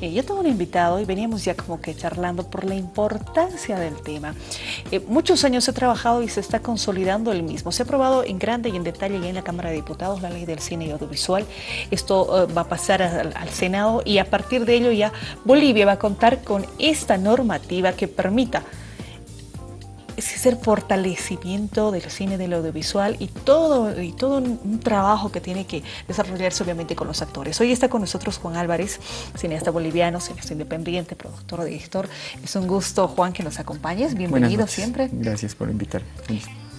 Eh, yo tengo un invitado y veníamos ya como que charlando por la importancia del tema. Eh, muchos años he trabajado y se está consolidando el mismo. Se ha aprobado en grande y en detalle ya en la Cámara de Diputados la ley del cine y audiovisual. Esto eh, va a pasar al Senado y a partir de ello ya Bolivia va a contar con esta normativa que permita ese fortalecimiento del cine, del audiovisual y todo, y todo un, trabajo que tiene que desarrollarse obviamente con los actores. Hoy está con nosotros Juan Álvarez, cineasta boliviano, cineasta independiente, productor, director. Es un gusto, Juan, que nos acompañes. Bienvenido siempre. Gracias por invitar.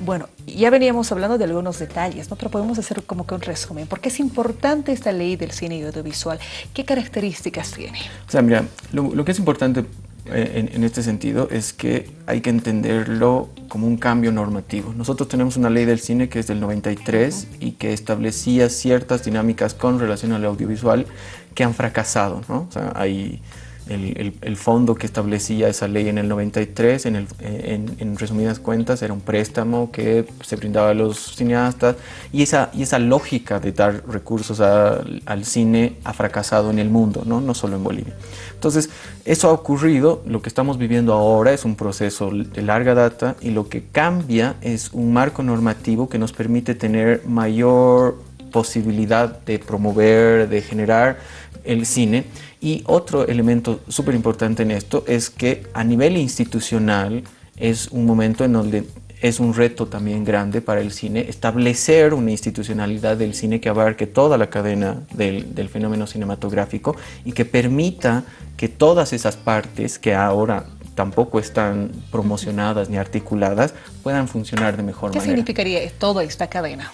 Bueno, ya veníamos hablando de algunos detalles, ¿no? pero podemos hacer como que un resumen. ¿Por qué es importante esta ley del cine y audiovisual? ¿Qué características tiene? O sea, mira, lo que es importante eh, en, este sentido es que hay que entenderlo como un cambio normativo. Nosotros tenemos una ley del cine que es del 93 y que establecía ciertas dinámicas con relación al audiovisual que han fracasado. ¿no? O sea, hay el, fondo que establecía esa ley en el 93, en, en, resumidas cuentas, era un préstamo que se brindaba a los cineastas y esa, y esa lógica de dar recursos al cine ha fracasado en el mundo, ¿no? no solo en Bolivia. Entonces, eso ha ocurrido, lo que estamos viviendo ahora es un proceso de larga data y lo que cambia es un marco normativo que nos permite tener mayor posibilidad de promover, de generar el cine. Y otro elemento súper importante en esto es que a nivel institucional es un momento en donde es un reto también grande para el cine establecer una institucionalidad del cine que abarque toda la cadena del, del, fenómeno cinematográfico y que permita que todas esas partes que ahora tampoco están promocionadas ni articuladas puedan funcionar de mejor manera. ¿Qué significaría toda esta cadena?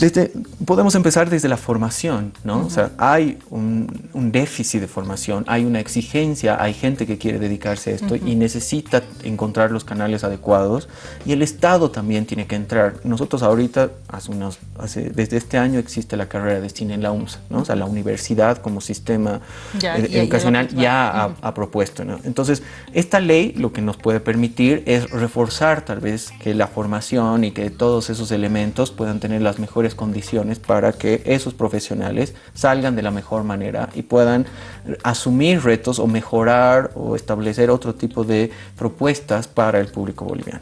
Desde, podemos empezar desde la formación, ¿no? O sea, hay un, un, déficit de formación, hay una exigencia, hay gente que quiere dedicarse a esto y necesita encontrar los canales adecuados y el Estado también tiene que entrar. Nosotros ahorita, hace unos, hace, desde este año existe la carrera de cine en la UMSA, ¿no? O sea, la universidad como sistema educacional ya, ha, propuesto, ¿no? Entonces, esta ley lo que nos puede permitir es reforzar tal vez que la formación y que todos esos elementos puedan tener las mejores condiciones para que esos profesionales salgan de la mejor manera y puedan asumir retos o mejorar o establecer otro tipo de propuestas para el público boliviano.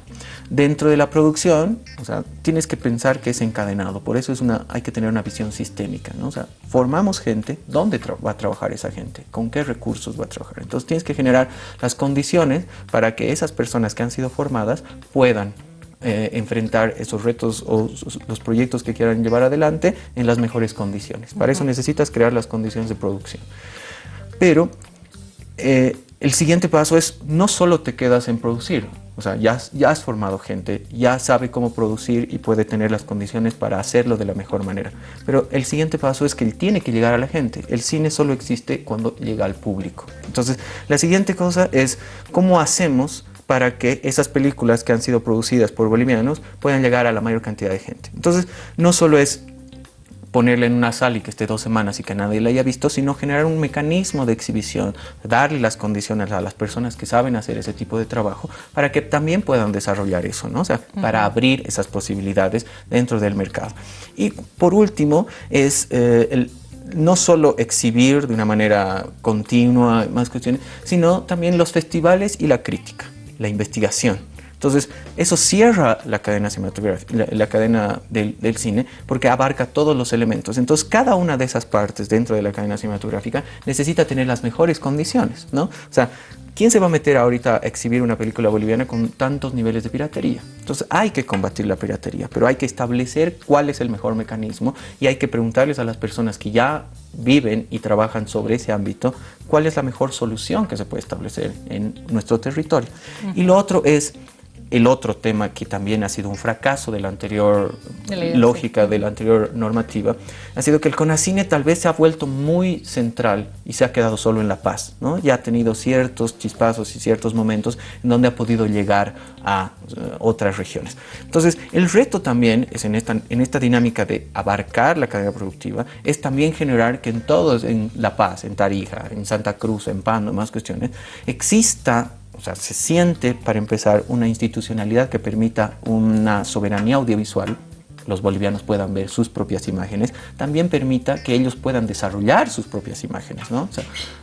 Dentro de la producción, o sea, tienes que pensar que es encadenado, por eso es una, hay que tener una visión sistémica, ¿no? O sea, formamos gente, ¿dónde va a trabajar esa gente? ¿Con qué recursos va a trabajar? Entonces tienes que generar las condiciones para que esas personas que han sido formadas puedan eh, enfrentar esos retos o los proyectos que quieran llevar adelante en las mejores condiciones. Para eso necesitas crear las condiciones de producción. Pero eh, el siguiente paso es no solo te quedas en producir, o sea, ya, ya has formado gente, ya sabe cómo producir y puede tener las condiciones para hacerlo de la mejor manera. Pero el siguiente paso es que él tiene que llegar a la gente. El cine solo existe cuando llega al público. Entonces, la siguiente cosa es cómo hacemos para que esas películas que han sido producidas por bolivianos puedan llegar a la mayor cantidad de gente. Entonces, no solo es ponerla en una sala y que esté dos semanas y que nadie la haya visto, sino generar un mecanismo de exhibición, darle las condiciones a las personas que saben hacer ese tipo de trabajo para que también puedan desarrollar eso, ¿no? O sea, para abrir esas posibilidades dentro del mercado. Y por último, es eh, el, no solo exhibir de una manera continua más cuestiones, sino también los festivales y la crítica la investigación. Entonces, eso cierra la cadena cinematográfica, la, cadena del, cine, porque abarca todos los elementos. Entonces, cada una de esas partes dentro de la cadena cinematográfica necesita tener las mejores condiciones, ¿no? O sea, ¿quién se va a meter ahorita a exhibir una película boliviana con tantos niveles de piratería? Entonces, hay que combatir la piratería, pero hay que establecer cuál es el mejor mecanismo y hay que preguntarles a las personas que ya viven y trabajan sobre ese ámbito, cuál es la mejor solución que se puede establecer en nuestro territorio. Y lo otro es el otro tema que también ha sido un fracaso de la anterior lógica, de la anterior normativa, ha sido que el CONACINE tal vez se ha vuelto muy central y se ha quedado solo en La Paz. ¿no? Ya ha tenido ciertos chispazos y ciertos momentos en donde ha podido llegar a eh, otras regiones. Entonces, el reto también es en esta, en esta dinámica de abarcar la cadena productiva, es también generar que en todos, en La Paz, en Tarija, en Santa Cruz, en Pando, más cuestiones, exista o sea, se siente, para empezar, una institucionalidad que permita una soberanía audiovisual los bolivianos puedan ver sus propias imágenes, también permita que ellos puedan desarrollar sus propias imágenes. ¿no?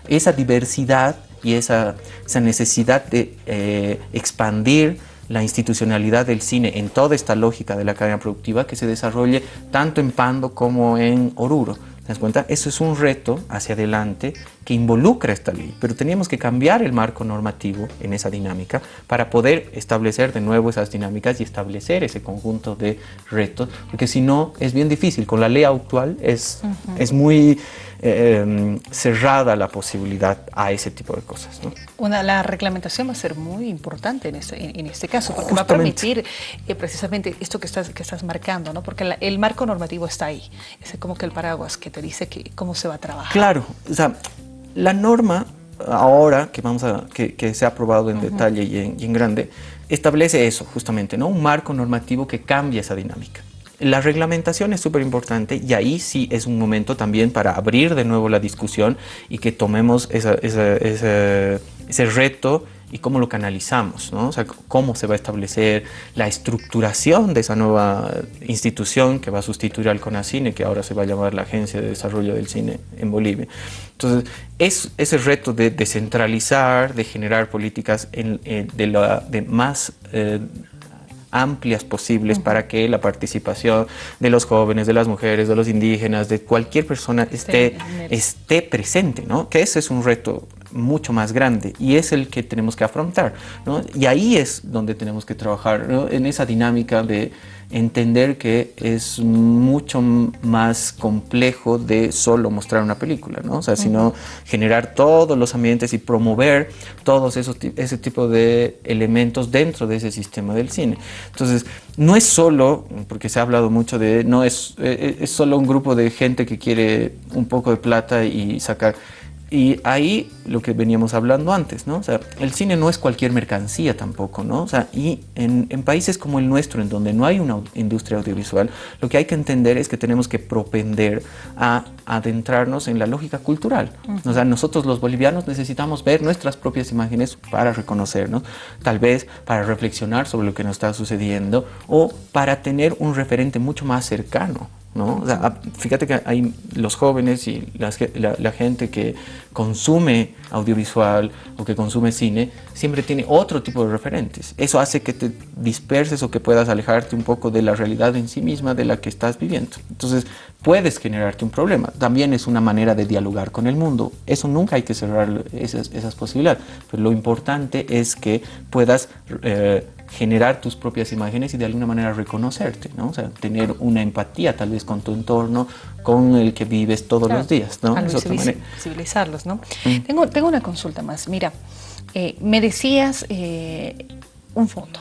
esa diversidad y esa, esa necesidad de eh, expandir la institucionalidad del cine en toda esta lógica de la cadena productiva que se desarrolle tanto en Pando como en Oruro. ¿Te das cuenta? Eso es un reto hacia adelante que involucra esta ley, pero teníamos que cambiar el marco normativo en esa dinámica para poder establecer de nuevo esas dinámicas y establecer ese conjunto de retos, porque si no es bien difícil. Con la ley actual es, es muy eh, cerrada la posibilidad a ese tipo de cosas. Una, la reglamentación va a ser muy importante en este, en, este caso, porque va a permitir eh, precisamente esto que estás, que estás marcando, ¿no? porque el marco normativo está ahí, es como que el paraguas que te dice que, cómo se va a trabajar. Claro, o sea, la norma ahora que, vamos a, que, se ha aprobado en detalle y en, y en grande, establece eso justamente, ¿no? un marco normativo que cambia esa dinámica. La reglamentación es súper importante y ahí sí es un momento también para abrir de nuevo la discusión y que tomemos ese reto y cómo lo canalizamos, ¿no? o sea, cómo se va a establecer la estructuración de esa nueva institución que va a sustituir al CONACINE, que ahora se va a llamar la Agencia de Desarrollo del Cine en Bolivia. Entonces, es ese reto de descentralizar, de generar políticas de, más... Eh, amplias posibles para que la participación de los jóvenes, de las mujeres, de los indígenas, de cualquier persona esté, esté presente, ¿no? Que ese es un reto mucho más grande y es el que tenemos que afrontar, ¿no? Y ahí es donde tenemos que trabajar, en esa dinámica de entender que es mucho más complejo de solo mostrar una película, ¿no? O sea, sino generar todos los ambientes y promover todos esos ese tipo de elementos dentro de ese sistema del cine. Entonces, no es solo, porque se ha hablado mucho de, no es, eh, es solo un grupo de gente que quiere un poco de plata y sacar y ahí lo que veníamos hablando antes, ¿no? O sea, el cine no es cualquier mercancía tampoco, ¿no? O sea, y en, en, países como el nuestro, en donde no hay una industria audiovisual, lo que hay que entender es que tenemos que propender a adentrarnos en la lógica cultural. O sea, nosotros los bolivianos necesitamos ver nuestras propias imágenes para reconocernos, tal vez para reflexionar sobre lo que nos está sucediendo o para tener un referente mucho más cercano ¿no? fíjate que hay los jóvenes y la, gente que consume audiovisual o que consume cine siempre tiene otro tipo de referentes. Eso hace que te disperses o que puedas alejarte un poco de la realidad en sí misma de la que estás viviendo. Entonces puedes generarte un problema. También es una manera de dialogar con el mundo. Eso nunca hay que cerrar esas, esas posibilidades. Pero lo importante es que puedas... Eh, generar tus propias imágenes y de alguna manera reconocerte, ¿no? O sea, tener una empatía tal vez con tu entorno, con el que vives todos los días, ¿no? Visibilizarlos, ¿no? Mm. Tengo, tengo una consulta más. Mira, eh, me decías eh, un fondo.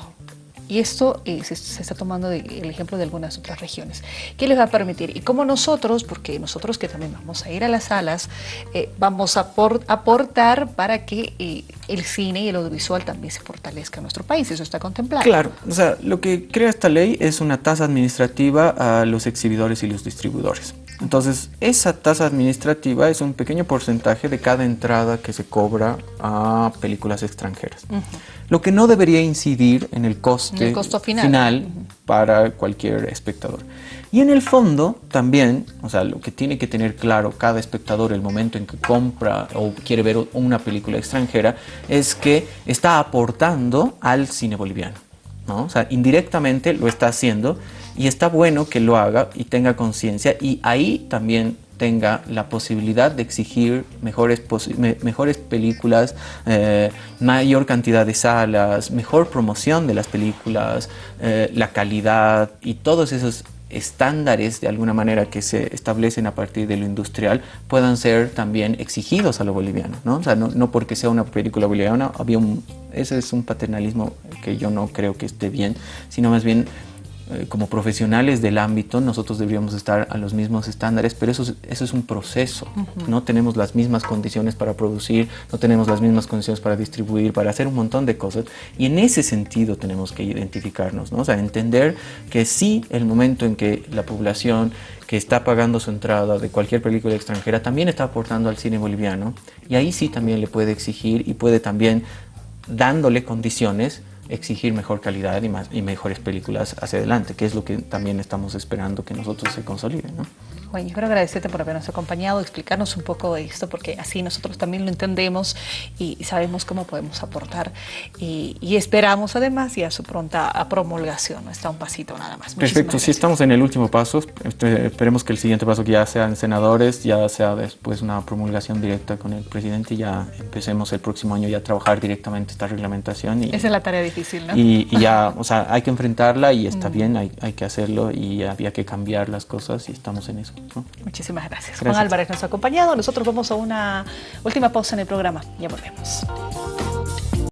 Y esto eh, se, está tomando el ejemplo de algunas otras regiones. ¿Qué les va a permitir? Y como nosotros, porque nosotros que también vamos a ir a las salas, eh, vamos a aportar para que eh, el cine y el audiovisual también se fortalezca en nuestro país. Eso está contemplado. Claro, o sea, lo que crea esta ley es una tasa administrativa a los exhibidores y los distribuidores. Entonces, esa tasa administrativa es un pequeño porcentaje de cada entrada que se cobra a películas extranjeras. Lo que no debería incidir en el coste final, para cualquier espectador. Y en el fondo también, o sea, lo que tiene que tener claro cada espectador el momento en que compra o quiere ver una película extranjera es que está aportando al cine boliviano. ¿no? O sea, indirectamente lo está haciendo y está bueno que lo haga y tenga conciencia y ahí también tenga la posibilidad de exigir mejores, mejores películas, eh, mayor cantidad de salas, mejor promoción de las películas, eh, la calidad y todos esos estándares de alguna manera que se establecen a partir de lo industrial puedan ser también exigidos a lo boliviano, ¿no? O sea, no, no porque sea una película boliviana, había ese es un paternalismo que yo no creo que esté bien, sino más bien eh, como profesionales del ámbito, nosotros deberíamos estar a los mismos estándares, pero eso es, eso es un proceso. No tenemos las mismas condiciones para producir, no tenemos las mismas condiciones para distribuir, para hacer un montón de cosas. Y en ese sentido tenemos que identificarnos, ¿no? O sea, entender que sí, el momento en que la población que está pagando su entrada de cualquier película extranjera también está aportando al cine boliviano y ahí sí también le puede exigir y puede también dándole condiciones exigir mejor calidad y, más, y mejores películas hacia adelante, que es lo que también estamos esperando que nosotros se consoliden. ¿no? Bueno, yo quiero agradecerte por habernos acompañado, explicarnos un poco de esto, porque así nosotros también lo entendemos y sabemos cómo podemos aportar y, esperamos además ya su pronta promulgación, está un pasito nada más. Perfecto, si estamos en el último paso, este, esperemos que el siguiente paso que ya sean senadores, ya sea después una promulgación directa con el presidente y ya empecemos el próximo año ya a trabajar directamente esta reglamentación. Y, Esa es la tarea difícil, ¿no? Y, ya, o sea, hay que enfrentarla y está mm. bien, hay, hay que hacerlo y había que cambiar las cosas y estamos en eso. Muchísimas gracias. Juan Álvarez nos ha acompañado. Nosotros vamos a una última pausa en el programa. Ya volvemos.